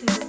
마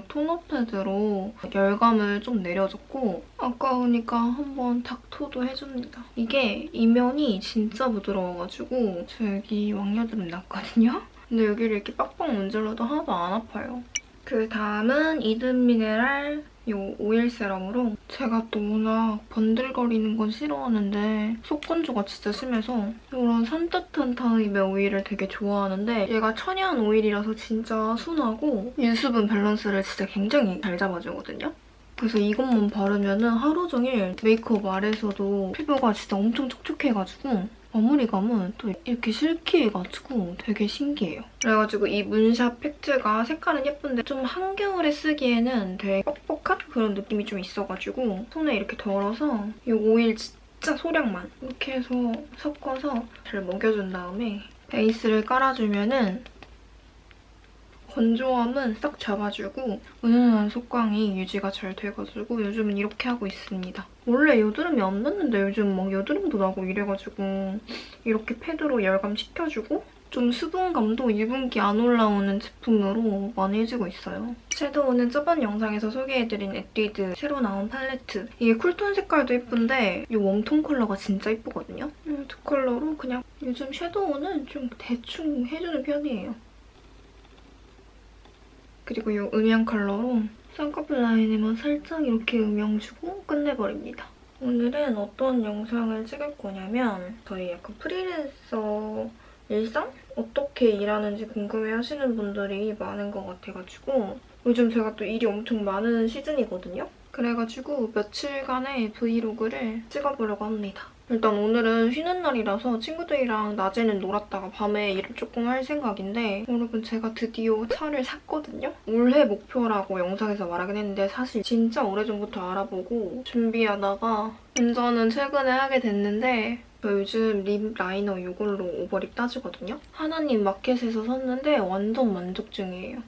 이 토너 패드로 열감을 좀 내려줬고 아까우니까 한번 닥토도 해줍니다. 이게 이면이 진짜 부드러워가지고 저 여기 왕여드름 났거든요? 근데 여기를 이렇게 빡빡 문질러도 하나도 안 아파요. 그 다음은 이든 미네랄 이 오일 세럼으로 제가 또 워낙 번들거리는 건 싫어하는데 속건조가 진짜 심해서 이런 산뜻한 타입의 오일을 되게 좋아하는데 얘가 천연 오일이라서 진짜 순하고 유수분 밸런스를 진짜 굉장히 잘 잡아주거든요. 그래서 이것만 바르면 은 하루 종일 메이크업 아래서도 피부가 진짜 엄청 촉촉해가지고 마무리감은 또 이렇게 silky해가지고 되게 신기해요. 그래가지고 이 문샷 팩트가 색깔은 예쁜데 좀 한겨울에 쓰기에는 되게 뻑뻑한 그런 느낌이 좀 있어가지고 손에 이렇게 덜어서 이 오일 진짜 소량만 이렇게 해서 섞어서 잘 먹여준 다음에 베이스를 깔아주면은 건조함은 싹 잡아주고 은은한 속광이 유지가 잘 돼가지고 요즘은 이렇게 하고 있습니다. 원래 여드름이 안 났는데 요즘 막 여드름도 나고 이래가지고 이렇게 패드로 열감 식혀주고 좀 수분감도 유분기 안 올라오는 제품으로 많이 해주고 있어요. 섀도우는 저번 영상에서 소개해드린 에뛰드 새로 나온 팔레트. 이게 쿨톤 색깔도 예쁜데 이 웜톤 컬러가 진짜 예쁘거든요. 이 두 컬러로 그냥 요즘 섀도우는 좀 대충 해주는 편이에요. 그리고 이 음영 컬러로 쌍꺼풀 라인에만 살짝 이렇게 음영 주고 끝내버립니다. 오늘은 어떤 영상을 찍을 거냐면 저희 약간 프리랜서 일상? 어떻게 일하는지 궁금해하시는 분들이 많은 것 같아가지고 요즘 제가 또 일이 엄청 많은 시즌이거든요? 그래가지고 며칠간의 브이로그를 찍어보려고 합니다. 일단 오늘은 쉬는 날이라서 친구들이랑 낮에는 놀았다가 밤에 일을 조금 할 생각인데 여러분 제가 드디어 차를 샀거든요? 올해 목표라고 영상에서 말하긴 했는데 사실 진짜 오래전부터 알아보고 준비하다가 운전은 최근에 하게 됐는데 저 요즘 립 라이너 이걸로 오버립 따지거든요? 하나님 마켓에서 샀는데 완전 만족 중이에요.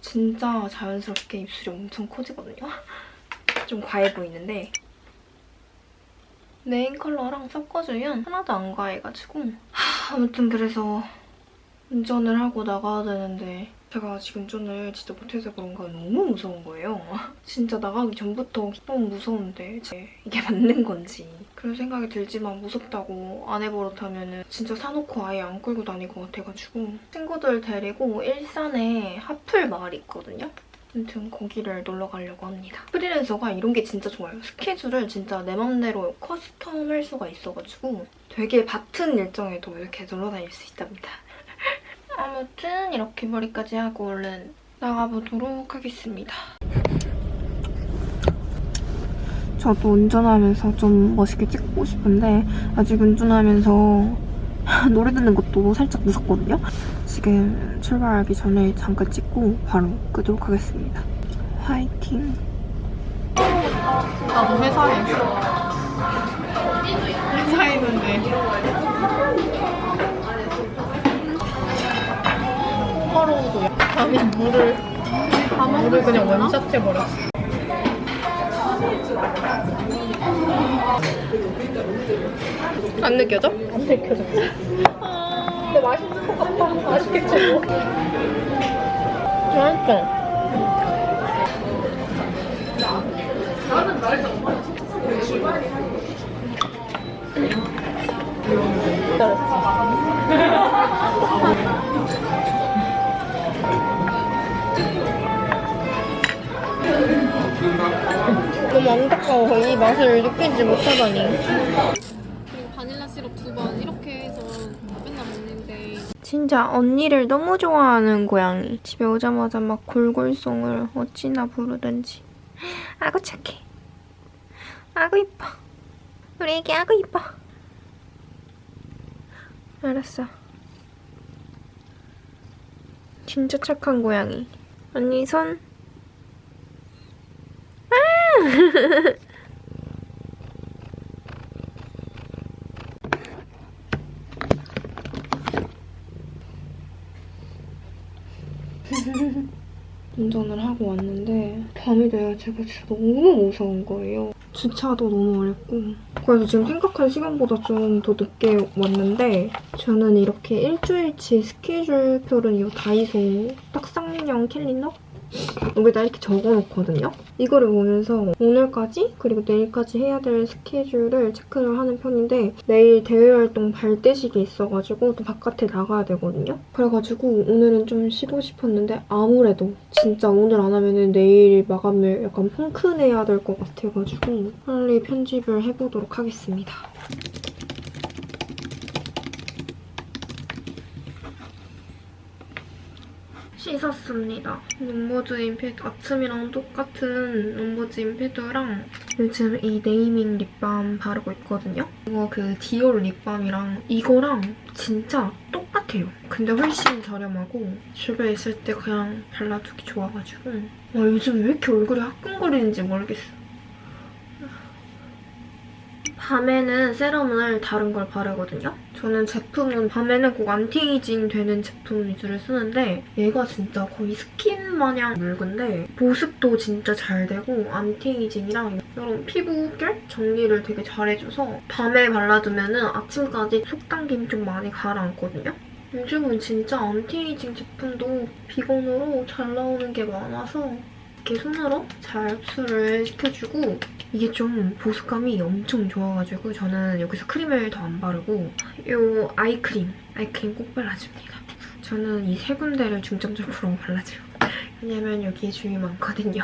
진짜 자연스럽게 입술이 엄청 커지거든요? 좀 과해 보이는데 메인 컬러랑 섞어주면 하나도 안 과해가지고 하, 아무튼 그래서 운전을 하고 나가야 되는데 제가 아직 운전을 진짜 못해서 그런가 너무 무서운 거예요. 진짜 나가기 전부터 너무 무서운데 이게 맞는 건지 그런 생각이 들지만 무섭다고 안 해버릇하면 진짜 사놓고 아예 안 끌고 다닐 것 같아가지고 친구들 데리고 일산에 하플 마을이 있거든요. 아무튼 거기를 놀러 가려고 합니다. 프리랜서가 이런 게 진짜 좋아요. 스케줄을 진짜 내 맘대로 커스텀할 수가 있어가지고 되게 바튼 일정에도 이렇게 놀러 다닐 수 있답니다. 아무튼 이렇게 머리까지 하고 얼른 나가보도록 하겠습니다. 저도 운전하면서 좀 멋있게 찍고 싶은데 아직 운전하면서 노래 듣는 것도 살짝 무섭거든요? 지금 출발하기 전에 잠깐 찍 고 바로 끄도록 하겠습니다. 화이팅! 나도 회사에 있어. 회사에 있는데 하루도 아니 물을 물을 그냥 원샷 해버렸어. 안 느껴져? 안 느껴져. 아... 근데 맛있을 것 같아. 맛있겠지 뭐. 맛있어. 너무 안타까워. 이 맛을 느끼지 못하다니. 그리고 바닐라 시럽 두 번 이렇게 해서 맨날 먹는데 진짜 언니를 너무 좋아하는 고양이. 집에 오자마자 막 골골송을 어찌나 부르든지. 아구 착해. 아구 이뻐. 우리 애기 아구 이뻐. 알았어. 진짜 착한 고양이. 언니 손. 아! 운전을 하고 왔는데 밤이 돼야 제가 진짜 너무 무서운 거예요. 주차도 너무 어렵고 그래서 지금 생각한 시간보다 좀 더 늦게 왔는데 저는 이렇게 일주일치 스케줄표를 이 다이소 딱상용 캘린더 여기다 이렇게 적어놓거든요. 이거를 보면서 오늘까지 그리고 내일까지 해야 될 스케줄을 체크를 하는 편인데 내일 대외활동 발대식이 있어가지고 또 바깥에 나가야 되거든요. 그래가지고 오늘은 좀 쉬고 싶었는데 아무래도 진짜 오늘 안 하면은 내일 마감을 약간 펑크내야 될 것 같아가지고 빨리 편집을 해보도록 하겠습니다. 씻었습니다. 넘버즈인 패드, 아침이랑 똑같은 넘버즈인 패드랑 요즘 이 네이밍 립밤 바르고 있거든요. 이거 그 디올 립밤이랑 이거랑 진짜 똑같아요. 근데 훨씬 저렴하고 집에 있을 때 그냥 발라두기 좋아가지고 와, 요즘 왜 이렇게 얼굴이 화끈거리는지 모르겠어. 밤에는 세럼을 다른 걸 바르거든요. 저는 제품은 밤에는 꼭 안티에이징 되는 제품 위주를 쓰는데 얘가 진짜 거의 스킨 마냥 묽은데 보습도 진짜 잘 되고 안티에이징이랑 이런 피부결 정리를 되게 잘해줘서 밤에 발라두면 은 아침까지 속 당김 좀 많이 가라앉거든요. 요즘은 진짜 안티에이징 제품도 비건으로 잘 나오는 게 많아서 이렇게 손으로 잘 흡수를 시켜주고 이게 좀 보습감이 엄청 좋아가지고 저는 여기서 크림을 더 안 바르고 이 아이크림, 아이크림 꼭 발라줍니다. 저는 이 세 군데를 중점적으로 발라줘요. 왜냐면 여기에 주름이 많거든요.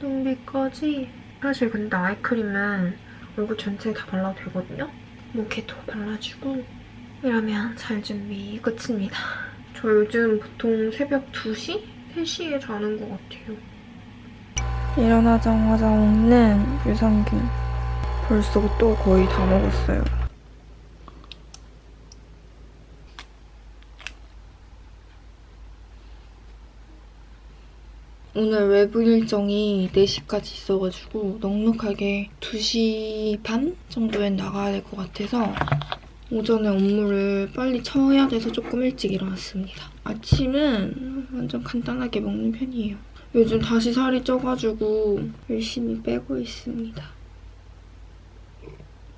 눈밑까지 사실 근데 아이크림은 얼굴 전체에 다 발라도 되거든요. 목에도 발라주고 이러면 잘 준비 끝입니다. 저 요즘 보통 새벽 2시? 3시에 자는 것 같아요. 일어나자마자 먹는 유산균. 벌써 또 거의 다 먹었어요. 오늘 외부 일정이 4시까지 있어가지고 넉넉하게 2시 반 정도엔 나가야 될 것 같아서 오전에 업무를 빨리 쳐야 돼서 조금 일찍 일어났습니다. 아침은 완전 간단하게 먹는 편이에요. 요즘 다시 살이 쪄가지고 열심히 빼고 있습니다.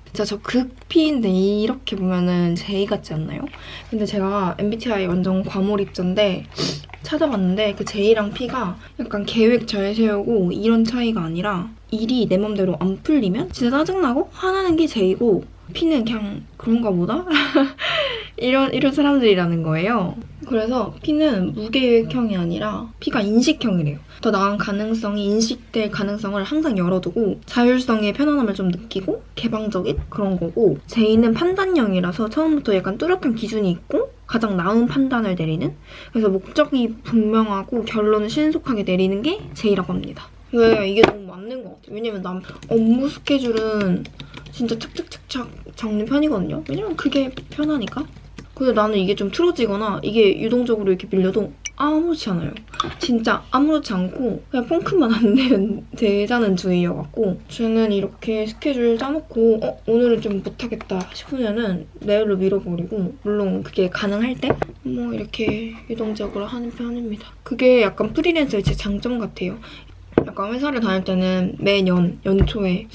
진짜 저 극피인데 이렇게 보면은 제이 같지 않나요? 근데 제가 MBTI 완전 과몰입자인데 찾아봤는데 그 제이랑 P가 약간 계획 잘 세우고 이런 차이가 아니라 일이 내 맘대로 안 풀리면 진짜 짜증나고 화나는 게 제이고 P는 그냥 그런가 보다? 이런 이런 사람들이라는 거예요. 그래서 P는 무계획형이 아니라 P가 인식형이래요. 더 나은 가능성이 인식될 가능성을 항상 열어두고 자율성의 편안함을 좀 느끼고 개방적인 그런 거고 J는 판단형이라서 처음부터 약간 뚜렷한 기준이 있고 가장 나은 판단을 내리는 그래서 목적이 분명하고 결론을 신속하게 내리는 게 J라고 합니다. 왜 이게 너무 맞는 것 같아요. 왜냐면 난 업무 스케줄은 진짜 착착착착 적는 편이거든요. 왜냐면 그게 편하니까. 근데 나는 이게 좀 틀어지거나 이게 유동적으로 이렇게 밀려도 아무렇지 않아요. 진짜 아무렇지 않고 그냥 펑크만 안 되면 되자는 주의여갖고 저는 이렇게 스케줄 짜놓고 어, 오늘은 좀 못하겠다 싶으면은 내일로 밀어버리고 물론 그게 가능할 때 뭐 이렇게 유동적으로 하는 편입니다. 그게 약간 프리랜서의 제 장점 같아요. 약간 회사를 다닐 때는 매년 연초에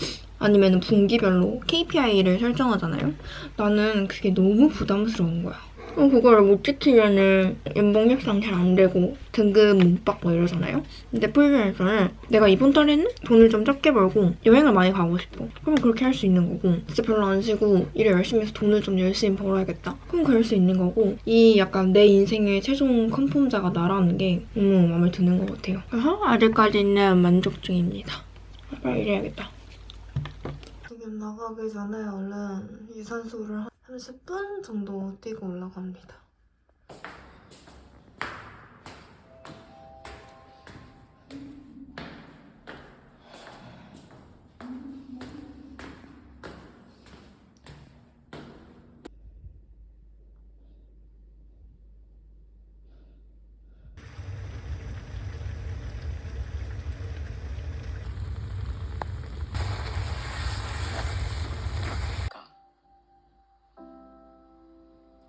아니면 분기별로 KPI를 설정하잖아요. 나는 그게 너무 부담스러운 거야. 그걸 못 지키면은 연봉 협상 잘 안 되고 등급 못 받고 이러잖아요. 근데 프리랜서는 내가 이번 달에는 돈을 좀 적게 벌고 여행을 많이 가고 싶어. 그럼 그렇게 할 수 있는 거고 진짜 별로 안 쉬고 일을 열심히 해서 돈을 좀 열심히 벌어야겠다. 그럼 그럴 수 있는 거고 이 약간 내 인생의 최종 컨펌자가 나라는 게 너무 마음에 드는 것 같아요. 그래서 아직까지는 만족 중입니다. 빨리 일해야겠다. 나가기 전에 얼른 유산소를 한 30분 정도 뛰고 올라갑니다.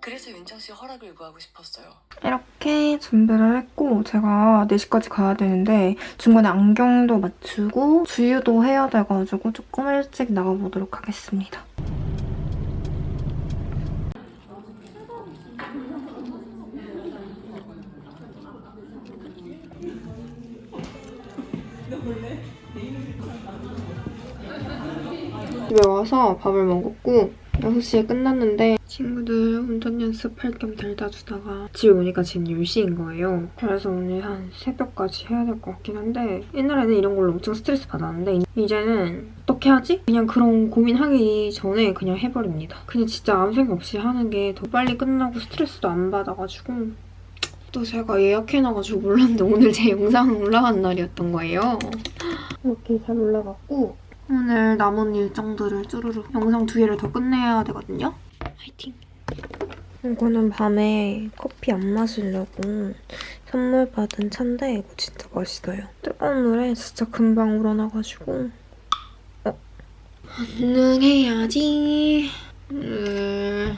그래서 윤창 씨 허락을 구하고 싶었어요. 이렇게 준비를 했고 제가 4시까지 가야 되는데 중간에 안경도 맞추고 주유도 해야 돼가지고 조금 일찍 나가보도록 하겠습니다. 집에 와서 밥을 먹었고 6시에 끝났는데 친구들 운전 연습할 겸 데려다 주다가 집에 오니까 지금 10시인 거예요. 그래서 오늘 한 새벽까지 해야 될 것 같긴 한데 옛날에는 이런 걸로 엄청 스트레스 받았는데 이제는 어떻게 하지? 그냥 그런 고민하기 전에 그냥 해버립니다. 그냥 진짜 아무 생각 없이 하는 게 더 빨리 끝나고 스트레스도 안 받아가지고 또 제가 예약해놔가지고 몰랐는데 오늘 제 영상 올라간 날이었던 거예요. 이렇게 잘 올라갔고 오늘 남은 일정들을 쭈루루 영상 두 개를 더 끝내야 되거든요. 화이팅! 이거는 밤에 커피 안 마시려고 선물 받은 차인데 이거 진짜 맛있어요. 뜨거운 물에 진짜 금방 우러나가지고 어? 반응해야지. 음...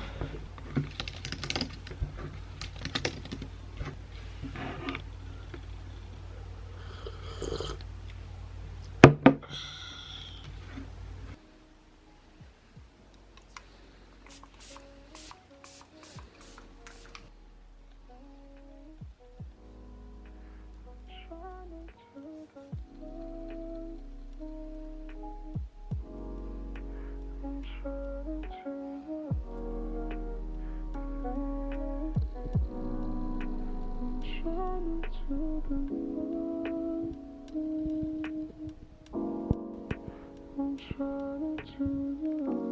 running through your